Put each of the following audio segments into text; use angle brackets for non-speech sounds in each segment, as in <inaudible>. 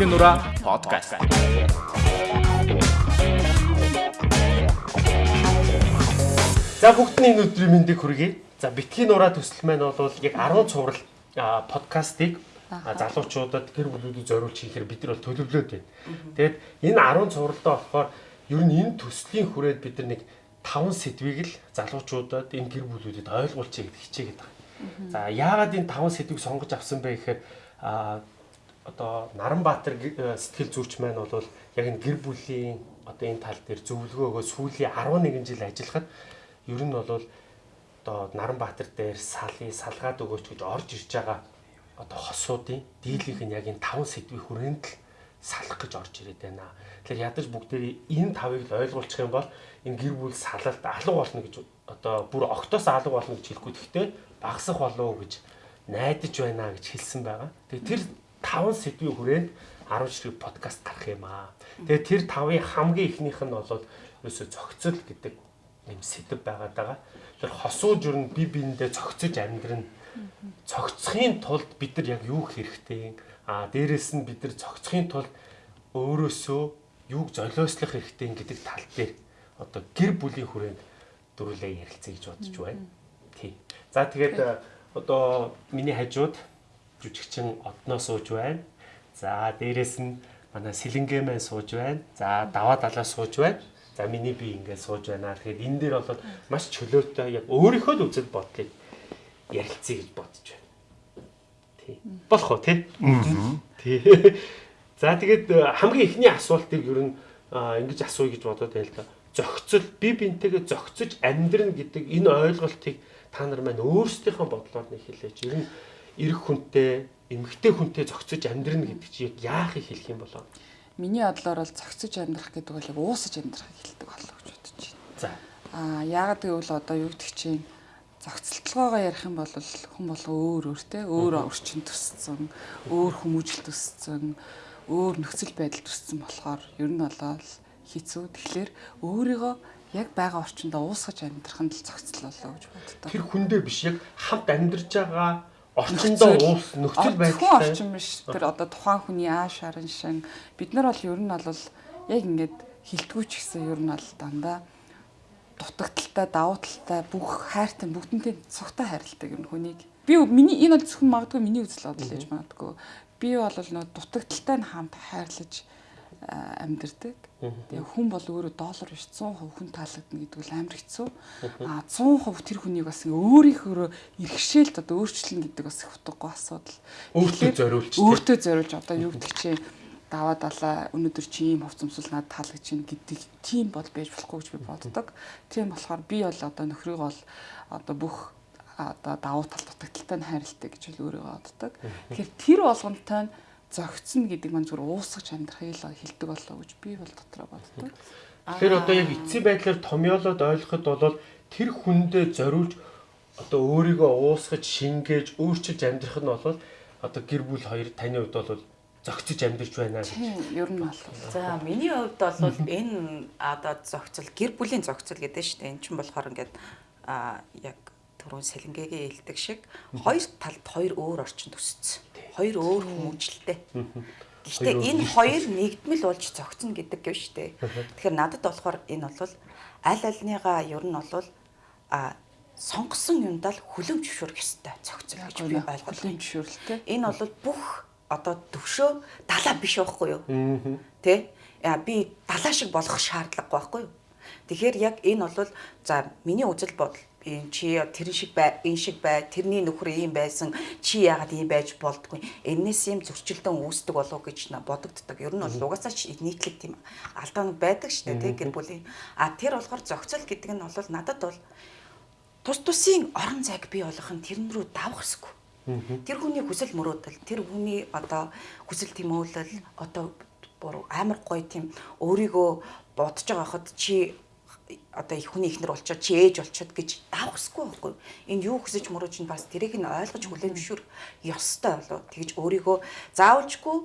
Битгий нураа подкаст. За бүгдний энэ өдрийн мэндийг хүргэе. За битгий нураа төсөл маань бол яг 10 цуврал подкастыг залуучуудад гэр бүлүүдэд зориулж хийхээр бид нар бол төлөвлөөд байна. Тэгээд энэ 10 цувралдаа болохоор ер нь энэ төслийн хүрээд бид нар нэг 5 сэдвийг л залуучуудад энэ гэр бүлүүдэд ойлгуулчих гэдэг хичээгээд байгаа. За яагаад энэ 5 сэдвийг сонгож авсан бэ гэхээр одоо Наранбаатар э, сэтгэл зүйч маань бол яг энэ гэр бүлийн одоо энэ тал дээр зөвлөгөө өгөө сүүлийн 11 жил ажиллахад ер нь бол одоо Наранбаатар дээр салын салгаад өгөөч гэж орж ирж байгаа одоо хосуудын дийлийнх нь яг энэ 5 сэдвийн хүрээнд л салах гэж орж ирээд байна. Тэгэхээр ядаж бүгдээ энэ тавыг л ойлгуулчих юм бол энэ гэр бүл салалт алга болно гэж одоо бүр октоос алга болно гэж хэлэхгүй гэхдээ багасах болов уу гэж найдаж байна гэж хэлсэн байгаа. Тэгээ тэр 5 сэдвийн хүрээнд 10 ширхэг подкаст гарах юм аа. Тэгээ тэр 5-ын хамгийн ихнийх нь бол ерөөсө зохицол гэдэг юм сэдв байгаад байгаа. Тэр хосууж ер нь би биендээ зохицож амьдрын цогцохын тулд бид нар яг юу хэрэгтэй а дээрэс нь бид нар цогцохын тулд өөрөөсөө юуг золиослох хэрэгтэй гэдэг тал дээр одоо гэр бүлийн хүрээнд дөрүлээ ярилцъя гэж бодож байна. Тий. За тэгээд э, одоо миний хажууд жүжигчин одноо сууж байна. За дээрэс нь манай сэлэнгээ маань сууж байна. За даваа далаа сууж байна. За миний би ингээд сууж байна. Тэгэхээр энэ дээр бол маш чөлөөтэй яг өөрийнхөө л үзэл бодлыг ярилцъя гэж бодож байна. Тий. Болох уу тий? Тий. За тэгээд э, хамгийн ихний асуултыг ер нь ингэж асууя гэж бодоод байл та. Зохицол би бинтэйгээ зохицож амьдрна гэдэг энэ ойлголтыг та нар маань өөрсдийнхөө бодлоор нэг хэлээч. Ер нь эрэг хүнтэй, эмэгтэй хүнтэй зохицож амьдрна гэдэг чинь яг яахыг хэлэх юм болоо. Миний бодлоор бол зохицож амьдрах гэдэг бол яг уусаж амьдрахыг хэлдэг болов гэж бодож байна. За. Аа яагаад гэвэл одоо юу гэдэг чинь зохицолтойгоо ярих юм бол хүн болго өөр өөртэй өөр орчин төссөн, өөр хүмүүжил төссөн, өөр нөхцөл байдал төссөн болохоор ер нь болоо хэцүү. Тэгэхээр өөрийгөө яг байгаа орчиндөө уусгаж амьдрах нь л зохицол болоо гэж боддог. Тэр хүндээ биш яг хамт амьдарч байгаа орчиндөө уус нөхцөл байдалтай. орчин биш. Тэр одоо тухайн хүний ааш харан шин бид нар бол ер нь бол яг ингээд хилдэггүй ч гэсэн ер нь бол дандаа дутагдaltaй, давуу талтай бүх хайртай бүгдэнтэй цогтой хайрладаг юм хүнийг. Би миний энэ бол зөвхөн магадгүй миний үзэл бодол гэж магадгүй. Би бол нөө дутагдaltaй нь хамт хайрлаж амьдэрдэг. Тэгээ хүн бол өөрөө доллар биш 100% хүн таалагдана гэдэг бол амар хэцүү. А 100% тэр хүнийг бас өөрийнхөө иргэшээлд одоо өөрчлөн гэдэг бас их утгагүй асуудал. Өөртөө зориулж. Өөртөө зориулж одоо юу гэдэг чинь даваа далаа өнөөдөр чи ийм хувцамсал надад таалагдж байна гэдэг тийм бол байж болохгүй гэж би боддог. Тийм болохоор би бол одоо нөхрийг бол одоо бүх одоо давуу тал дутагдaltaй нь хайрладаг гэж бол өөрийгөө боддог. Тэгэхээр тэр болгонтой нь зөгцсөн гэдэг маань зүгээр уусгаж амьдрахыг л хэлдэг болоо гэж би бол дотроо боддог. Тэгэхээр одоо яг эцсийн байдлаар томьёолоод ойлгоход бол тэр хүндээ зориулж одоо өөрийгөө уусгаж шингээж өөрчилж амьдрах нь бол одоо гэр бүл хоёр таны хувьд бол зөгцөж амьдарч байна гэж. Ер нь бол За миний хувьд бол энэ одоо зохицол гэр бүлийн зохицол гэдэг шүү дээ. Эн чинь болохоор ингээд а яг түрүүн сэлэнгээгээ хэлдэг шиг хоёр талд хоёр өөр орчин төсцсөн. Хоёр өөр хүмүүжлэлтэй. Гэхдээ энэ хоёр нэгдмэл болж зохицно гэдэг юм шүү дээ. Тэгэхээр надад болохоор энэ бол аль альныгаа ер нь бол а сонгосон юмдаа л хүлэм зөвшөөрөх ёстой зохицол гэж би ойлгож байна. жишээлтэй. Энэ бол бүх одоо төвшөө далаа биш байхгүй юу? Тэ? Яа би далаа шиг болох шаардлагагүй байхгүй юу? Тэгэхээр яг энэ бол за миний үзэл бодол энэ чи тэр шиг бай, энэ шиг бай, тэрний нөхөр ийм байсан, чи яагаад ийм байж болдгүй. Энээс юм зөрчилдөн үүсдэг болов уу гэж бодогддог. Ер нь бол угаасаа ч нийтлэг тийм алдаанууд байдаг шүү дээ, тэ гэр бүлийн. А тэр болохоор зохицол гэдэг нь бол надад бол тус тусын орон зайг бий болгох нь тэрэн рүү давах хэсгүй. Тэр хүний хүсэл мөрөөдөл, тэр хүний одоо хүсэл тэмүүлэл одоо амар гоё тийм өөрийгөө бодож байгаа хад чи одоо их хүний ихнэр болчоод чи ээж болчоод гэж давхсгүй байхгүй. Энэ юу хүсэж мөрөөж нь бас тэрийг нь ойлгож зөвшөөр ёстой болоо. Тэгж өөрийгөө заавалжгүй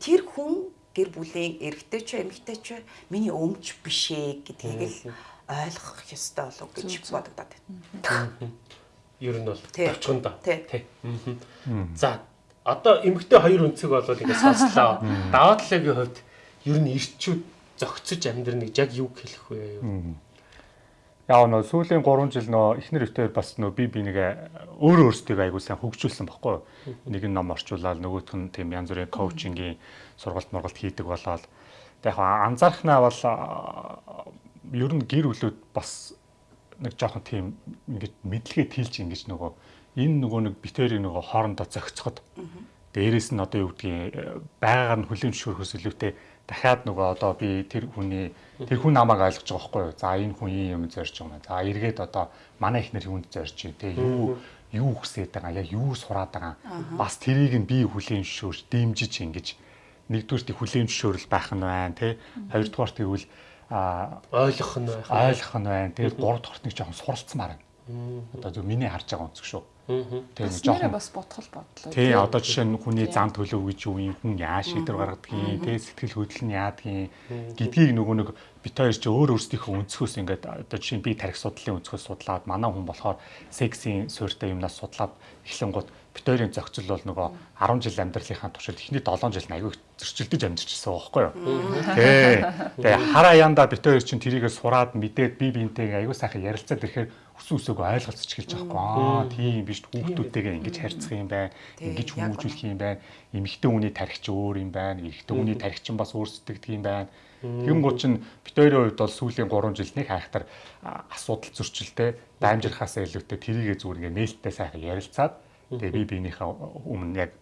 тэр хүн гэр бүлийн эрэгтэй ч эмэгтэй ч миний өмч биш ээ гэдгийг л ойлгох ёстой болов гэж бодогдоод байна. Ер нь бол Тий. товчхон да. Тий. За одоо эмэгтэй хоёр өнцөг болол ингэ сонслоо. Даваа талаагийн хувьд ер нь ирчүүд зөгцөж амьдрныг яг юу хэлэх вэ? Яа нөө сүүлийн 3 жил нөө эхнэр өвтөр бас нөө би би нэг өөр өөрсдөө айгуу сайн хөгжүүлсэн баггүй. Нэг нь ном орчуулаад нөгөөх нь тийм янз бүрийн коучингийн сургалт мургалт хийдэг болоод. Яг анзаархнаа бол ер нь гэр бүлүүд бас нэг жоохон тийм ингэж мэдлэгээ тэлж ингэж нөгөө энэ нөгөө нэг битэрийг нөгөө хоорондоо зохицоход дээрээс нь одоо юу гэдгийг байгаагаар нь хүлээн зөвшөөрөхөөс илүүтэй дахиад нөгөө одоо би тэр хүний тэр хүн намайг ойлгож байгаа байхгүй юу. За энэ хүн юм зорж байгаа. За эргээд одоо манай ихнэр хүнд зорж байна те юу юу хүсээд байгаа яг юу сураад байгаа. Бас тэрийг нь би хүлээн зөвшөөрч дэмжиж ингэж нэгдүгürt хүлээн зөвшөөрөл байх нь байна те. Хоёрдугаар тэгвэл а ойлгох нь байх. Ойлгох нь байна. Тэгээд гурав дахь нэг жоохон суралцмаар байна. Одоо зөв миний харж байгаа онцг шүү. Тэгээд жоохон бас бодгол бодлоо. Тий, одоо жишээ нь хүний зам төлөв гэж юу юм хүн яа шийдвэр гаргадгийг, тий сэтгэл хөдлөл нь яадгийг гэдгийг нөгөө нэг бит хоёр ч өөр өөрсдийнхөө өнцгөөс ингээд одоо жишээ нь би тарих судлалын өнцгөөс судлаад манай хүн болохоор сексийн суурьтай юмнаас судлаад эхлэн гут бит хоёрын зохицол бол нөгөө 10 жил амьдралынхаа туршид эхний 7 жил аягүй зөрчилдөж амьдэрчсэн байхгүй юу. Тий. <laughs> Тэгээ хараа янда бит хоёр чинь тэрийгээ сураад мэдээд би биентэйгээ аягүй сайхан ярилцаад ирэхээр өсөн өсөөгөө ойлголцож эхэлж байгаа байхгүй аа тийм биш хүүхдүүдтэйгээ ингэж харьцах юм байна. Ингэж хүмүүжүүлэх юм байна. Эмэгтэй хүний тархич өөр юм байна. Эрэгтэй хүний тархич нь бас өөр сэтгэдэг юм байна. Тэгэн гол чинь бит хоёрын хувьд бол сүүлийн 3 жил нэг хайхтар асуудал зөрчилтэй даймжирхаасаа илүүтэй тэрийгээ зүгээр ингээ нээлттэй сайхан ярилцаад Тэгээ би биенийхээ өмнө яг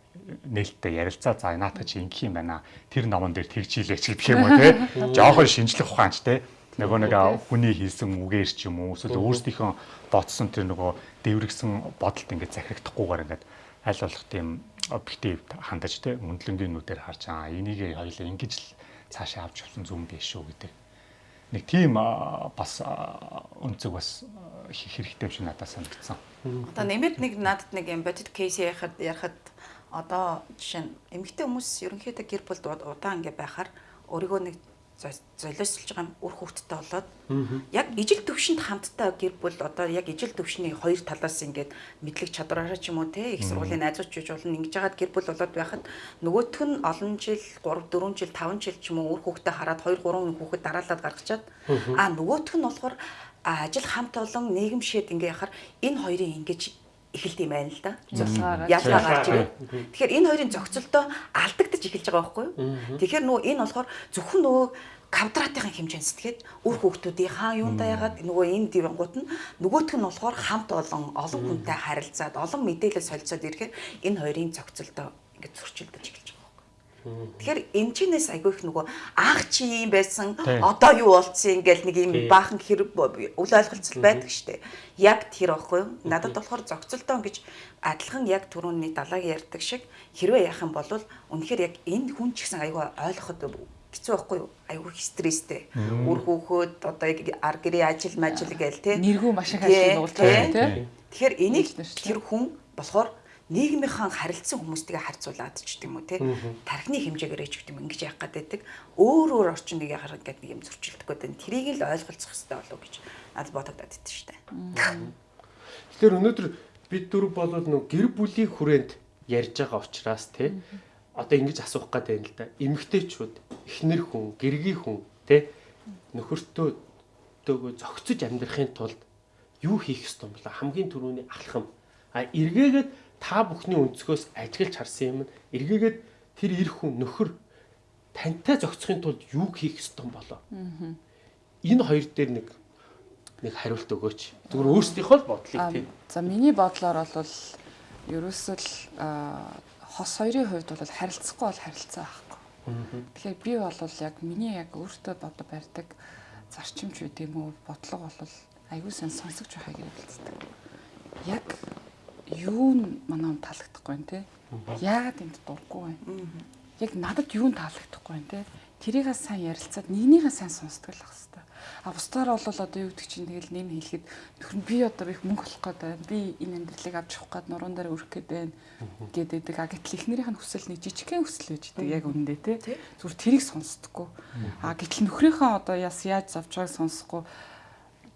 нээлттэй ярилцаа за наатах чи ингэх юм байна. Тэр номон дээр тэгж хийлээч гэх юм уу те. <laughs> Жохон шинжлэх ухаанч те. Нөгөө нэг хүний хийсэн үгээр ч юм уу эсвэл өөрсдийнхөө бодсон тэр нөгөө дэврэгсэн бодолд ингээд захирагдахгүйгээр ингээд аль болох тийм объектив хандаж те мөндлөнгийн нүдээр харж аа энийг хоёлаа ингэж л цаашаа авч явсан зүм биш шүү гэдэг. Нэг тийм бас өнцөг бас хийх хэрэгтэй юм шиг надад санагдсан. Одоо нэмээд нэг надад нэг юм бодит кейс ярихад ярихад одоо жишээ нь эмэгтэй хүмүүс ерөнхийдөө гэр бүлд удаан ингээ байхаар өөрийгөө нэг золиослж байгаа үр хөвгттэй болоод яг ижил төвшөнд хамттай гэр бүл одоо яг ижил төвшний хоёр талаас ингээд мэдлэг чадвараараа ч юм уу те их сургуулийн найзууд ч болно ингэж яагаад гэр бүл болоод байхад нөгөөх нь олон жил 3 4 жил 5 жил ч юм уу үр хөвгттэй хараад 2 3 хүүхэд дараалаад гаргачаад. А нөгөөх нь болохоор ажил хамт олон нийгэмшээд ингээ яхаар энэ хоёрын ингэж эхэлт юм байна л да. Ялгаа гарч ирээ. Тэгэхээр энэ хоёрын зохицолтоо алдагдаж эхэлж байгаа байхгүй юу? Тэгэхээр нөгөө энэ болохоор зөвхөн нөгөө квадратын хэмжээнд сэтгэхэд үр хүүхдүүдийн хаа юундаа ягаад нөгөө энэ дивангууд нь нөгөөх нь болохоор хамт олон олон хүнтэй харилцаад олон мэдээлэл солилцоод ирэхээр энэ хоёрын зохицолтоо ингээд зөрчилдөж эхэлж Тэгэхээр энэ чинээс айгүй их нөгөө анх чи юм байсан одоо юу болцсон ингээл нэг юм баахан хэрэг үл ойлголцол байдаг штэ. Яг тэр аахгүй юу? Надад болохоор зохицолтоо гэж адилхан яг түрүүний далааг ярьдаг шиг хэрвээ яах юм бол үнэхээр яг энэ хүн ч гэсэн айгүй ойлгоход хэцүү байхгүй юу? Айгүй стресстэй. Үр хөөхөд одоо яг ар гэрээ ажил мажил гээл те. Нэргүү маш их ажил уулзсан те. Тэгэхээр энийг тэр хүн болохоор нийгмийнхэн харилцсан хүмүүстэйгээ харьцуулаад ч гэдэг юм уу те тархины хэмжээгээр ч гэдэг юм ингэж гээд байдаг өөр өөр орчинд нэг яхаар ингээд нэг юм зөрчилдөг гэдэг трийг л ойлголцох хэрэгтэй болов гэж надад бодогдоод идэв штэ. Тэгэхээр өнөөдөр бид дөрв болоод нөө гэр бүлийн хүрээнд ярьж байгаа учраас те одоо ингэж асуух гээд байна л да. Эмэгтэйчүүд, эхнэр хүн, гэргийн хүн те нөхөртөө төөгөө зөгцөж амьдрахын тулд юу хийх ёстой юм бэ? Хамгийн түрүүний алхам. А эргээгээд та бүхний өнцгөөс ажиглаж харсан юм эргээгээд тэр эр хүн нөхөр тантай зохицохын тулд юу хийх ёстой болоо. Энэ хоёр дээр нэг нэг хариулт өгөөч. Зүгээр өөрсдийнхөө л бодлыг тийм. За миний бодлоор бол ерөөсөө л хос хоёрын хувьд бол харилцахгүй бол харилцаа байхгүй. Тэгэхээр би бол яг миний яг өөртөө бодо барьдаг зарчимч үү тийм үү бодлого бол аягүй сан сонсогч байхыг хэлцдэг. Яг юу нь манай таалагдахгүй байна те. Яагаад энд дурггүй байна? Яг надад юу нь таалагдахгүй байна те. Тэрийг сайн ярилцаад нэгнийгээ сайн сонсдог л ах хэвээр. А бусдаар бол одоо юу гэдэг чинь тэгэл нэм хэлэхэд нөхөр би одоо их мөнгө олох гээд байна. Би энэ амьдралыг авч явах гээд нуруунд дээр өрөх гээд байна гэдэг. А гэтэл эхнэрийнх нь хүсэл нэг жижигхэн хүсэл байж идэг яг үнэндээ те. Зүгээр тэрийг сонсдоггүй. А гэтэл нөхрийнхөө одоо яс яаж завж байгааг сонсохгүй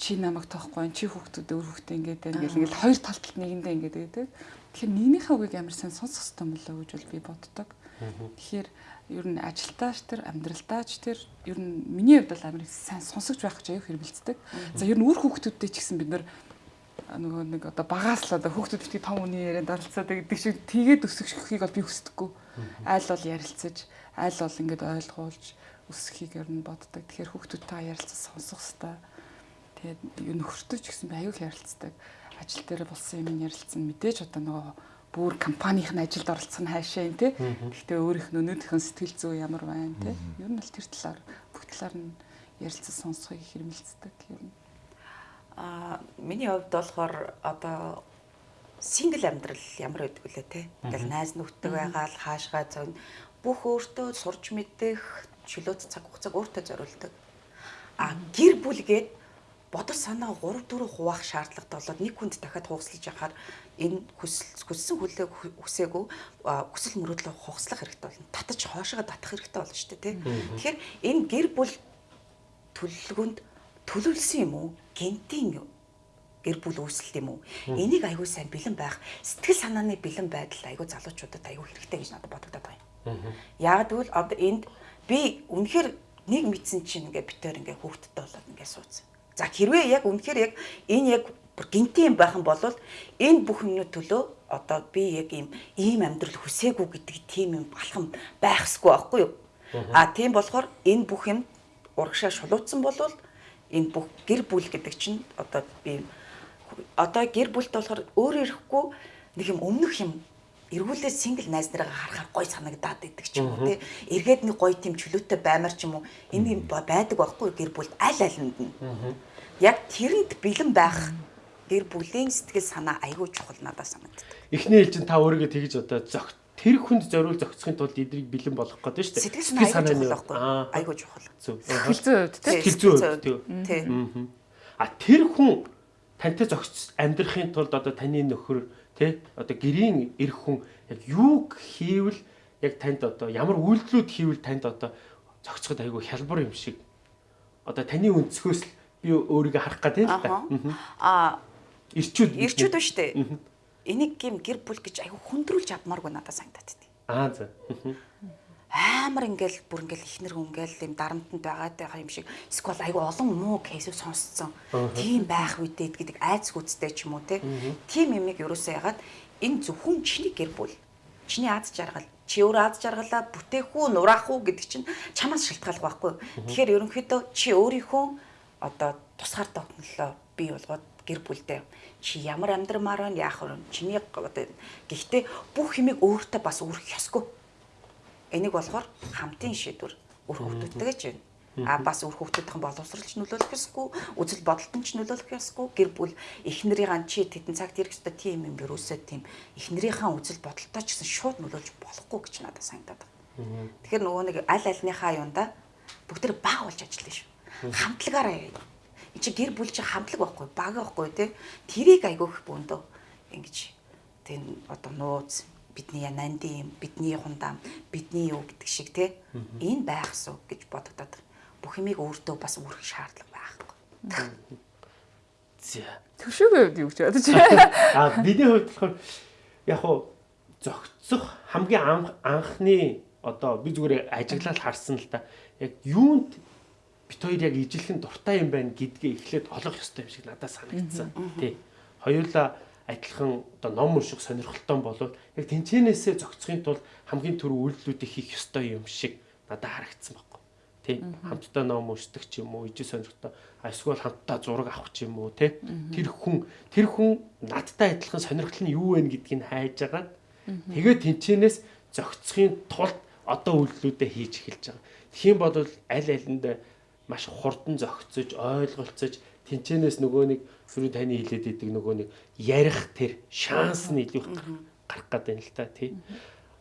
чи намайг тоохгүй чи хүүхдүүд өөр хүүхдээ ингээд байна гэл ингээд хоёр талд нэгэндээ ингээд байдаг. Тэгэхээр нэгнийхээ үгийг амар сайн сонсох хэрэгтэй мөлөө гэж бол би боддог. Тэгэхээр ер нь ажилтаач тэр амьдралдаач тэр ер нь миний хувьд бол амар сайн сонсогч байх гэж аюу хэрвэлцдэг. За ер нь үр хүүхдүүдтэй ч гэсэн бид нар нөгөө нэг одоо багаас л одоо хүүхдүүд битгий том үний ярианд оролцоод гэдэг шиг тэгээд өсөхийг бол би хүсдэггүй. Айл бол ярилцаж, айл бол ингээд ойлгуулж өсөхийг ер нь боддог. Тэгэхээр хүүхдүүдтэй ярилцаж сонсох хэрэгтэй. Тэгээд юу нөхөртөө ч гэсэн аюул ярилцдаг. Ажил дээр болсон юм ярилцсан мэдээж одоо нөгөө бүр компанийн ажилд оролцох нь хайшаа юм тий. Гэхдээ өөрийнх нь өнөөдрийнхөө сэтгэл зүй ямар байна тий. Ер нь л тэр талаар бүх талаар нь ярилцаж сонсохыг хэрмэлцдэг ер нь. Аа миний хувьд болохоор одоо сингл амьдрал ямар байдаг вүлээ те. Ингээл найз нөхдөд байгаа л хаашгаа зөн бүх өөртөө сурч мэдэх чөлөөт цаг хугацааг өөртөө зориулдаг. А гэр бүлгээд бодол санаа 3 4 хуваах шаардлагатай болоод нэг хүнд дахиад хугацлаж яхаар энэ хүссэн хүлээ хүсээгүй хүсэл мөрөөдлөө хугацлах хэрэгтэй болно. Татаж хоошоо татах хэрэгтэй болно шүү дээ тий. Тэгэхээр энэ гэр бүл төлөвлөгөөнд төлөвлөсөн юм уу? Гентийн гэр бүл үүсэлт юм уу? Энийг аягүй сайн бэлэн байх, сэтгэл санааны бэлэн байдал аягүй залуучуудад аягүй хэрэгтэй гэж надад бодогдоод байна. Яг тэгвэл одоо энд би үнэхээр нэг мэдсэн чинь ингээ битээр ингээ хүүхдтэй болоод ингээ суудсан. За хэрвээ яг үнэхээр яг энэ яг бүр гинтийн байх юм бол энэ бүх юмны төлөө одоо би яг ийм ийм амьдрал хүсээгүй гэдэг тийм юм балхам байхсгүй байхгүй юу? А тийм болохоор энэ бүх юм урагшаа шулуутсан болвол энэ бүх гэр бүл гэдэг чинь одоо би одоо гэр бүлт болохоор өөр ирэхгүй нэг юм өмнөх юм эргүүлээ сингл найз нараа харахаар гой санагдаад идэг ч юм уу тий. Эргээд нэг гой тийм чөлөөтэй баймар ч юм уу энэ юм байдаг байхгүй гэр бүлд аль алинд нь. Яг тэрэнд бэлэн байх гэр бүлийн сэтгэл санаа айгүй чухал надад санагддаг. Эхний ээлжин та өөрийгөө тэгж одоо зөгт тэр хүнд зориул зохицохын тулд эдрийг бэлэн болгох гэдэг шүү дээ. Сэтгэл санаа айгүй чухал байхгүй айгүй чухал. Хилцүү үед тий. Хилцүү үед тий. А тэр хүн тантай зохиц амьдрахын тулд одоо таны нөхөр тий одоо гэрийн эх хүн яг юуг хийвэл яг танд одоо ямар үйлдэлүүд хийвэл танд одоо зохицоход айгүй хялбар юм шиг. Одоо таны өнцгөөс л би өөрийгөө харах гэдэг л та. Аа ирчүүд ирчүүд ба штэ. Энийг гим гэр бүл гэж айгүй хүндрүүлж авмааргүй надад санагдаад тий. Аа за амар ингээл бүр ингээл ихнэр хүн ингээл юм дарамтанд байгаад байгаа юм шиг эсвэл айгүй олон муу кейсийг сонсцсон. Тийм байх үедээ гэдэг айц гүцтэй ч юм уу те. Тийм юмыг ерөөсөө ягаад энэ зөвхөн чиний гэр бүл. Чиний аз жаргал чи өөр аз жаргалаа бүтээх үү нураах уу гэдэг чинь чамаас шалтгаалх байхгүй. Тэгэхээр ерөнхийдөө чи өөрийнхөө одоо тусгаар тогтнолоо бий болгоод гэр бүлдээ чи ямар амьдрамаар байна яах вэ? Чиний одоо гэхдээ бүх юмыг өөртөө бас өөрөх ёсгүй Энийг болохоор хамтын шийдвэр үр хөвгтүүдтэй гэж байна. А бас үр хөвгтүүдийн боловсролч нөлөөлөх ёсгүй, үзэл бодолтон ч нөлөөлөх ёсгүй. Гэр бүл эхнэрийн чи тедэн цагт хэрэг өстой тийм юм ерөөсөө тийм эхнэрийнхээ үзэл бодолтой ч гэсэн шууд нөлөөлж болохгүй гэж надад санагдаад байна. Тэгэхээр нөгөө нэг аль альныхаа юунда бүгд баг болж ажиллана шүү. Хамтлагаараа энэ чи гэр бүл чи хамтлаг байхгүй баг байхгүй те тэрийг айгүйх бөөндөө ингэж тийм одоо нууц бидний янанди юм, бидний хундам, бидний юу гэдэг шиг те энэ байх суу гэж бодогдоод бүх юмыг өөртөө бас үүрэх шаардлага байхгүй. За. Төвшөөг юу гэж бодож <laughs> А бидний хувьд болохоор яг хуу зөгцөх хамгийн анх анхны одоо би зүгээр ажиглал харсан л та яг юунд бит хоёр яг ижилхэн дуртай юм байна гэдгээ эхлээд олох ёстой юм шиг надад санагдсан. Тий. Хоёулаа адилхан одоо ном унших сонирхолтой болоод яг тэнцэнээсээ зогцохын тулд хамгийн түрүү үйлдэлүүдийг хийх ёстой юм шиг надад харагдсан байхгүй. Тэ хамтдаа ном уншдаг ч юм уу, ижил сонирхолтой эсвэл хамтдаа зураг авах ч юм уу, тэ тэр хүн тэр хүн надтай адилхан сонирхол нь юу вэ гэдгийг хайж агаад тэгээд тэнцэнээс зогцохын тулд одоо үйлдэлүүдээ хийж эхэлж байгаа. Тэгхийн бодвол аль алинд маш хурдан зогцож, ойлголцож тэнцэнээс нөгөө нэг сөрөг таны хилээд идэг нөгөө нэг ярих тэр шанс нь илүү гарах гэдэг юм л та тий.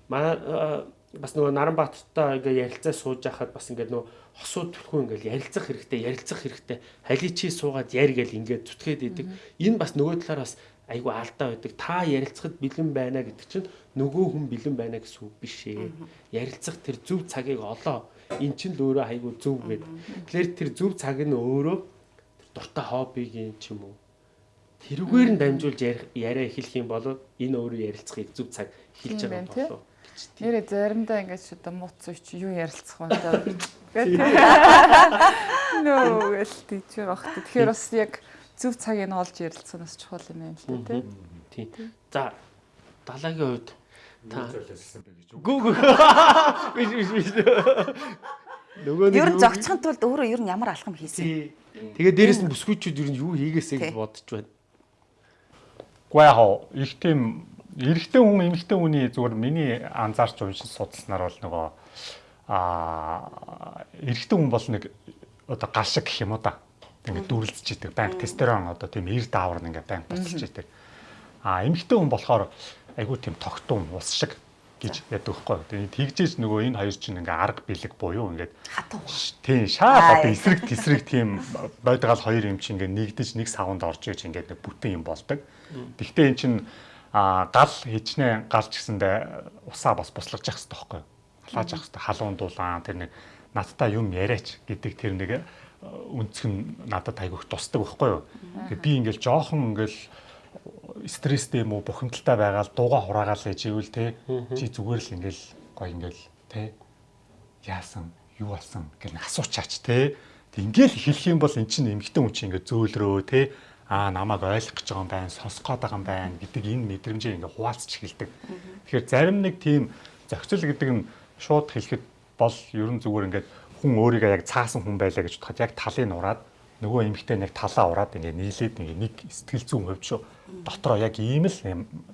Маа бас нөгөө Наранбаатартай ингээ ярилцаа сууж байхад бас ингээ нөгөө хосууд төлхөө ингээ ярилцах хэрэгтэй, ярилцах хэрэгтэй. Халий чи суугаад яар гэл ингээ зүтгээд идэг. Энэ бас нөгөө талаар бас айгу алдаа байдаг. Та ярилцахад бэлэн байна гэдэг чинь нөгөө хүн бэлэн байна гэсэн үг биш ээ. Ярилцах тэр зөв цагийг олоо. Эн чинь л өөрөө айгу зөв гэдэг. Тэгэхээр тэр зөв цаг нь өөрөө дуртай хоббигийн ч юм уу тэрүүгээр нь дамжуулж ярих- яриа эхлэх юм бол энэ өөрөө ярилцахыг зөв цаг эхэлж Тийм байгаа байна, тий? болов. Нэрээ заримдаа ингэж ч одоо мууц үуч юу ярилцах вэ даа. <laughs> Нөө гэл тийчэр багт. Тэгэхээр бас яг зөв цагийг нь олж ярилцах нь бас чухал юм байна л да тий. За далаагийн хувьд та гүү гүү <laughs> биш биш биш нөгөө нэг Ер нь зогцохын тулд өөрөө ер нь ямар алхам хийсэн. Тэгээ дээрэс нь бүсгүйчүүд ер нь юу хийгээсэй гэж бодож байна. Яа хоо их тийм эрэгтэй хүн эмэгтэй хүний зүгээр миний анзаарч уншиж судалснаар бол нөгөө аа эрэгтэй хүн бол нэг одоо гал шиг гэх юм уу да. Ингээд дүрлцэж идэг. Банк тестерон одоо тийм эр даавар нь ингээд банк буцаж идэг. Аа эмэгтэй хүн болохоор айгүй тийм тогтун ус шиг гэж яддаг байхгүй. Тэгээд тэгжээж нөгөө энэ хоёр чинь ингээ арга бэлэг буюу ингээд Хатуу. Тийм шаа одоо эсрэг тесрэг тийм байдгаал хоёр юм чинь ингээ нэгдэж нэг савнд орж иж ингээ нэг бүтэн юм болдог. Гэхдээ эн чинь а гал хичнээн галч гэсэндээ усаа бас буслаж явах хэрэгтэй байхгүй? Халааж явах хэрэгтэй. Халуун дулаан тэр нэг надтай юм яриач гэдэг тэр нэг нь надад айгүйх тусдаг байхгүй юу? Тэгээ би ингээл жоохон ингээл стресстэй юм уу бухимдалтай байгаад дууга хураагаал гэж ивэл те. Чи зүгээр л ингээл гоё ингээл те. Яасан юу болсон гэх нэг асуучаач те. Ингээл хэлэх юм бол эн чинь эмгтэн хүн чинь ингээ зөөлрөө те. Аа намайг ойлгох гэж байгаа юм байна сонсох гээд байгаа юм байна гэдэг энэ мэдрэмжийг ингээ хуваалцж эхэлдэг. Тэгэхээр зарим нэг тийм зохицол гэдэг нь шууд хэлэхэд бол ерөн зүгээр ингээд хүн өөрийгөө яг цаасан хүн байлаа гэж бодоход яг талыг нураад нөгөө эмгтээ нэг талаа ураад ингээ нийлээд нэг сэтгэл зүйн хувьд шүү. Дотроо яг ийм л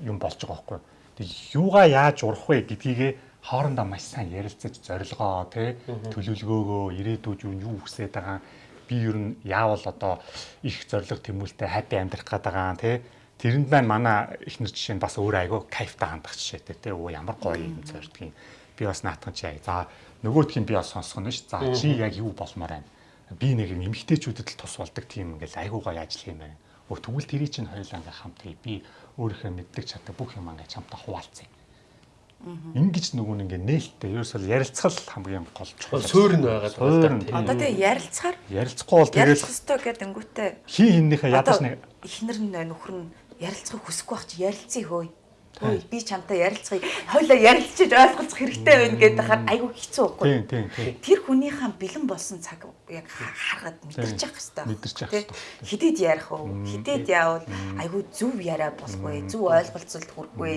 юм болж байгаа байхгүй. Тэг юугаа яаж урах вэ гэдгийгээ хоорондоо маш сайн ярилцаж зорилгоо тий төлөвлөгөөгөө ирээдүйд юу хүсэж байгаа. Би ер нь яавал одоо их зориг тэмүүлтэй хайпи амьдрах гээд байгаа тий тэрэнд маань манай ихнэр жишээ нь бас өөр айгүй кайфтай хандах жишээтэй тий оо ямар гоё юм зордгийг. Би бас наатхан чи яа за нөгөөдх нь би бас сонсох нь ш. За чи яг юу болмоор байна би нэг юм эмгтээчүүдэд л тус болдог тийм ингээл айгүй гоё ажиллах юм байна өө тэгвэл тэрий чинь хоёулаа ингээм хамт хий би өөрийнхөө мэддэг чаддаг бүх юм ингээд хамтаа хуваалцъя Ингиж нөгөө нэг ингээ нээлттэй ерөөсөө ярилцгал хамгийн гол чухал. Суурь нь байгаа тийм. Одоо тэгээ ярилцахаар Ярилцахгүй бол ярилцах тэгэл ёстой гэдэг өнгөтэй. хин хиннийхээ ядаж нэг ихнэр нь нөхөр нь ярилцахыг хүсэхгүй байх чи ярилцъя хөөе. Хөөе би чамтай ярилцахыг хойлоо ярилцаж ойлгоцох хэрэгтэй байна гэдэг хахад айгүй хэцүү байхгүй. тийм тийм тийм Тэр хүнийхээ бэлэн болсон цаг яг харахад мэдэрч явах хэрэгтэй. Мэдэрч явах Тэ? хэрэгтэй. Хидэд ярих уу? Хидэд яавал айгүй зөв яриа болохгүй, зөв ойлголцолд хүрэхгүй.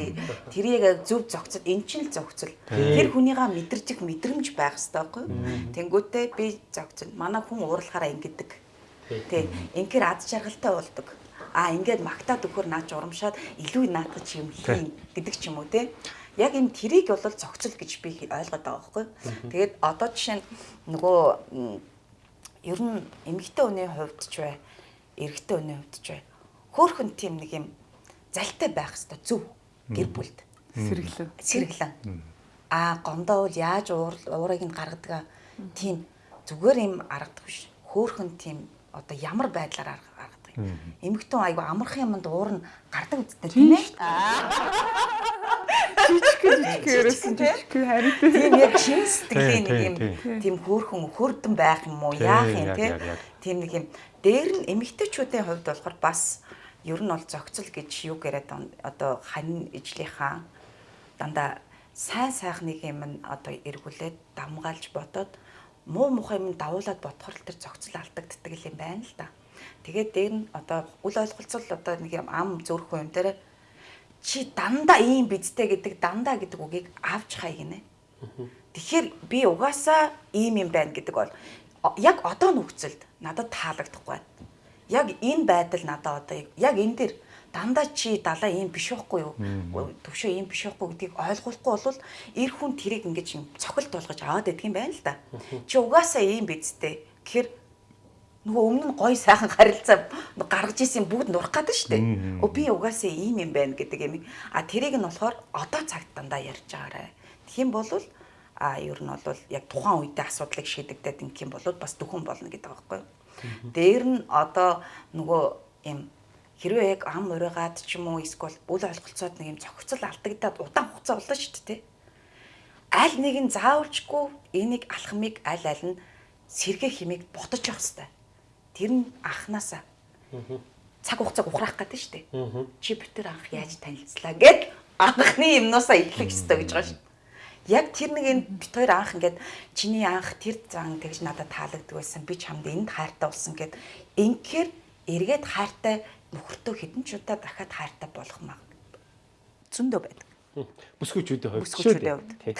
Тэрийг зөв зохицол, эн чинь л зохицол. Тэр хүнийгээ мэдэрч их мэдрэмж байх хэрэгтэй байхгүй? Тэнгүүтээ би зохицол. Манай хүн уурлахаараа ингэдэг. Тэ. Ингээр ад жаргалтай болдог. А ингээд магтаад өгөхөр наач урамшаад илүү наатах юм хийн гэдэг ч юм уу те. Яг энэ тэрийг бол зохицол гэж би ойлгоод байгаа байхгүй. Тэгээд одоо жишээ нь нөгөө ер нь эмэгтэй хүний хувьд ч бай, эрэгтэй хүний хувьд ч бай. Хөөхөн тийм нэг юм залтай байх хэвээр зөв гэр бүлд Сэргэлэн. сэргэлэн. Аа гомдоо бол яаж уур уурыг нь гаргадаг тийм зүгээр юм аргадаг биш. Хөөхөн тийм одоо ямар байдлаар арга- аргадаг юм. Эмэгтэн айгу амархан юмд уур нь гардаг үсттэй тийм ээ. Жижиг жижиг ерөөсөн жижиг харин Тийм яг чин сэтгэлийн нэг юм тийм, хөөрхөн хөрдөн байх юм уу яах юм те тийм нэг юм дээр нь эмэгтэйчүүдийн хувьд болохоор бас ер нь бол зохицол гэж юу байна? одоо хань ижлийнхаа дандаа сайн сайхныг юм одоо эргүүлээд дамгаалж бодоод муу мухай юм давуулаад бодохор л тэр зохицол алдагддаг юм байна л да. Тэгээд дээр нь одоо үл ойлголцол одоо нэг юм ам зөөрхөн юм дээр чи дандаа ийм бидтэй гэдэг дандаа гэдэг үгийг авч хай гинэ. Тэгэхээр би угаасаа ийм юм байна гэдэг бол яг одоо нөхцөлд надад таалагдахгүй байна. Яг энэ байдал надад одоо яг энэ дэр дандаа чи далаа ийм биш байхгүй юу? Төвшөө ийм биш байхгүй гэдгийг ойлгохгүй бол эр хүн тэрийг ингэж юм цохилт болгож аваад идэх юм байна л да. Чи угаасаа ийм бидтэй. Тэгэхээр нөгөө өмнө нь гой сайхан харилцаа гаргаж исэн бүгд нурах гэдэг шүү дээ. Өө би угаасаа ийм юм байна гэдэг юм. А тэрийг нь болохоор одоо цагт дандаа ярьж байгаарэ. Тэгхийн бол а ер нь бол яг тухайн үедээ асуудлыг шийдэгдээд ингэх юм бол бас дөхөн болно гэдэг юу. Дээр нь одоо нөгөө юм хэрвээ яг ам урайгаад ч юм уу эсвэл үл ойлголцоод нэг юм цогцол алдагдаад удаан хугацаа болно шүү дээ. Аль нэг нь заавалчгүй энийг алхмыг аль аль нь сэргээ химиг ботож явах хэрэгтэй. Тэр нь анханасаа цаг хугацааг ухраах гэдэг шүү дээ. Чи битэр анх яаж танилцлаа гэд анхны юмнуусаа эхлэх ёстой гэж байгаа шүү. Яг тэр нэг энэ бит хоёр анх ингээд чиний анх тэр зан тэгж надад таалагддаг байсан. Би чамд энд хайртай болсон гэд инхээр эргээд хайртай нөхөртөө хідэн ч удаа дахиад хайртай болох маа. Зөндөө байдаг. Бүсгүүчүүдийн хувьд Бүсгүүчүүдийн хувьд.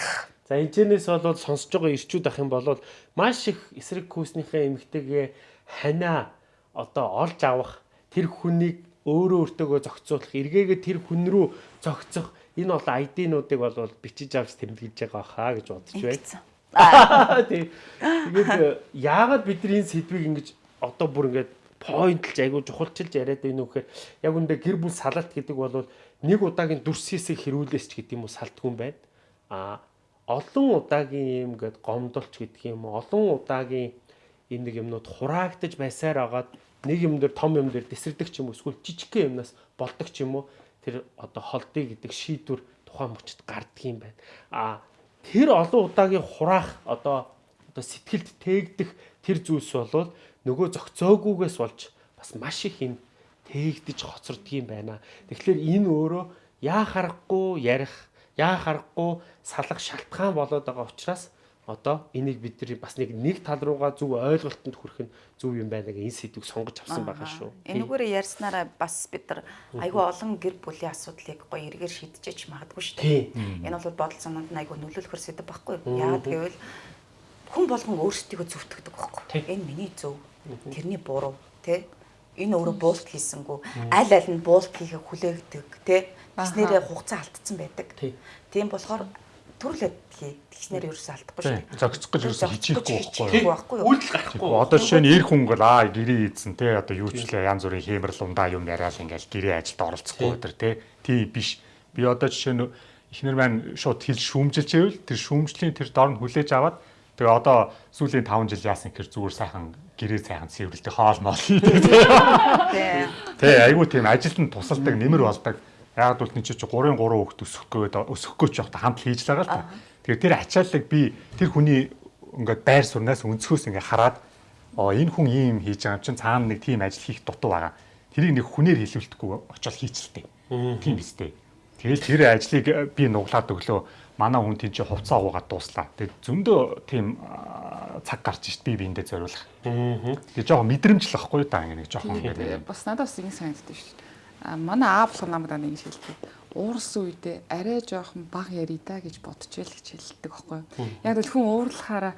За энэчнээс бол сонсож байгаа ирчүүд ах юм бол маш их эсрэг хүүснийхээ эмгтэйгээ ханаа одоо олж авах тэр хүнийг өөрөө өөртөөгөө зохицуулах эргээгээ тэр хүн рүү зохицох энэ бол ID-нуудыг бол бичиж авч тэмдэглэж байгаа хаа гэж бодож байна. <laughs> Тэгээд яагаад бид нар энэ сэдвийг ингэж одоо бүр ингэж поинтлж айгуу чухалчилж яриад байна уу гэхээр яг үндэ гэр бүл салалт гэдэг бол нэг удаагийн дүрсээсээ хэрүүлээс ч гэдэг юм уу салтгүй юм байна. А олон удаагийн юм гээд гомдолч гэдэг юм уу олон удаагийн энэ нэг юмнууд хураагдаж байсаар агаад нэг юм дээр том юм дээр тесэрдэг ч юм уу эсвэл жижигхэн юмнаас болдог ч юм уу тэр одоо холдыг гэдэг шийдвэр тухайн мөчд гарддаг юм байна. А тэр олон удаагийн хураах одоо одоо сэтгэлд тээгдэх тэр зүйлс болвол нөгөө зөгцөөгүйгээс болж бас маш их юм тээгдэж хоцордог юм байна. Тэгэхээр энэ өөрөө яа харахгүй ярих, яа харахгүй салах шалтгаан болоод байгаа учраас одоо энийг бид нар бас нэг нэг тал руугаа зөв ойлголтод хүрэх нь зөв юм байна гэх энэ сэдвийг сонгож авсан байгаа шүү. Энэгээрээ ярьснараа бас бид нар айгүй олон гэр бүлийн асуудлыг гоё эргээр шийдчихэж магадгүй шүү дээ. Энэ бол бодол санаанд айгүй нөлөөлөхөр сэдв байхгүй юу? Яагаад гэвэл хүн болгон өөрсдийгөө зөвтгдөг байхгүй. Энэ миний зөв, тэрний буруу, тэ? Энэ өөрөө буулт хийсэнгүү. Аль аль нь буулт хийхээ хүлээгдэг, тэ? Тэснэрээ хугацаа алдсан байдаг. Тийм болохоор төрлөд хий. Тэгснээр ерөөсөө алдахгүй шүү дээ. Зогцох гэж ерөөсөө хичээхгүй байхгүй юу? Үйлдэл гарахгүй. Одоо жишээ нь эр хүн гол аа гэрээ ийдсэн те одоо юу ч лээ янз бүрийн хэмэрл ундаа юм яриад ингээл гэрээ ажилд оролцохгүй өдр те тий биш. Би одоо жишээ нь эхнэр маань шууд хэл шүүмжилж байвал тэр шүүмжлийн тэр дор нь хүлээж аваад тэгээ одоо сүүлийн 5 жил яасан гэхээр зүгээр сайхан гэрээ сайхан цэвэрлдэг хоол моол. Тий айгуу тийм ажилд нь тусалдаг нэмэр болдог. Яг бол энэ чи 3-3 хүүхд өсөхгүй өсөхгүй ч явах хамт хийж л байгаа л та. Тэгэхээр тэр ачааллыг би тэр хүний ингээд байр сурнаас өнцгөөс ингээд хараад оо энэ хүн ийм хийж байгаа юм чинь цаана нэг тийм ажил хийх дутуу байгаа. Тэрийг нэг хүнээр хэлүүлдэхгүй очиод хийчихлээ. Тийм биз дээ. Тэгэл тэр ажлыг би нуглаад өглөө манай хүн тийч хувцас агуугаад дууслаа. Тэгээд зөндөө тийм цаг гарч шít би биэндээ зориулах. Тэгээд жоохон мэдрэмжлэх байхгүй да ингэ нэг жоохон Тэгээд бас надад бас ингэ санагддаг. А манай аа болох намайг нэг шилдэг. Уурсан үедээ арай жоохон баг ярий да гэж бодчихъя л гэж хэлдэг байхгүй юу. Яг л хүн уурлахаараа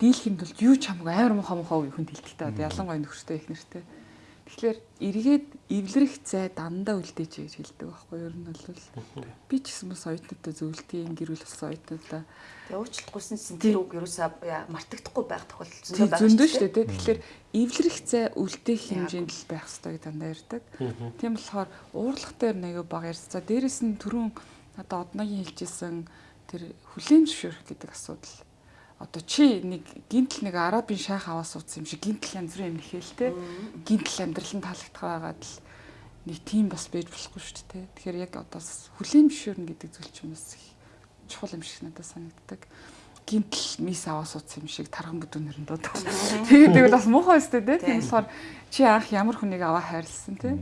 дийлхэм тул юу ч хамаагүй амар муха муха хүн хэлдэг та. Ялангуяа нөхөртэй их нэртэй. Тэгэхээр эргээд эвлэрэх зай дандаа үлдээч гэж хэлдэг байхгүй юу. Ер нь бол би ч гэсэн бас оюутнуудтай зөвлөдгийн гэр бүл болсон оюутнуудаа Тэгээ уучлалтгүйсэн тэр үг ерөөсөө мартагдахгүй байх тохиолдол зөндөө байгаа зөндөө шүү дээ. Тэгэхээр эвлэрэх зай үлдээх хэмжээнд л байх хэрэгтэй дандаа ярьдаг. Тийм болохоор уурлах дээр нэг баг ярьцгаа. Дээрэс нь түрүүн одоо одногийн хэлжсэн тэр хүлээн зөвшөөрөх гэдэг асуудал. Одоо чи нэг гинтл нэг арабын шаах аваа суудсан юм шиг гинтл янз бүрийн юм нэхэлтэй. Гинтл амьдрал нь таалагдах байгаад л нэг тийм бас байж болохгүй шүү дээ. Тэгэхээр яг одоо хүлээн зөвшөөрнө гэдэг зүйл чинь бас чухал юм шиг надад санагддаг. Гинтл мис аваа суудсан юм шиг тархан бүдүүнээр нь дуудав. Тэгээд тэгэл бас муухай өстэй дээ. Тийм болохоор чи анх ямар хүнийг аваа хайрлсан те.